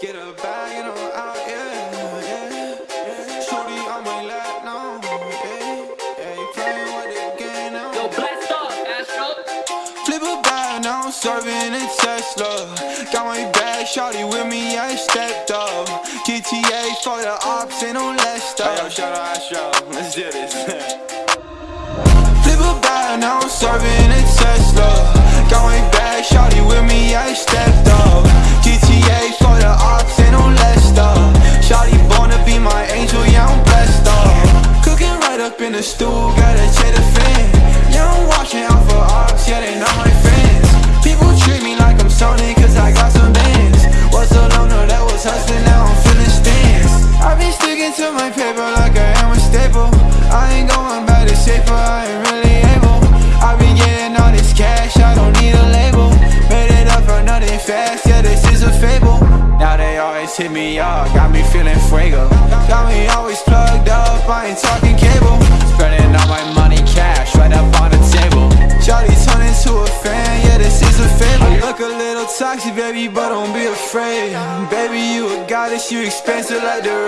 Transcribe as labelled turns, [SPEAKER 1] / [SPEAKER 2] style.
[SPEAKER 1] Get a bag and I'm out, yeah, yeah. Shorty on my lap now, yeah, yeah. You playing with the game now.
[SPEAKER 2] Yo, blast off, Astro.
[SPEAKER 1] Flip a bag, now I'm serving a Tesla. Got my bag, shorty with me, I stepped up. GTA for the ops, ain't no less stuff.
[SPEAKER 3] Yo, shout out Astro. Let's do this.
[SPEAKER 1] Flip a bag, now I'm serving in the stool, gotta check the fan. Yeah, I'm watching out for ops, yeah, they not my friends. People treat me like I'm Sony, cause I got some bands. Was long, no, that was hustling, now I'm feeling stands. I've been sticking to my paper like I am a staple. I ain't going back to safer, I ain't really able. I've been getting all this cash, I don't need a label. Made it up for nothing fast, yeah, this is a fable. Now they always hit me up, got me feeling fuego. Got me I look a little toxic, baby, but don't be afraid. Baby, you a goddess, you expensive like the red.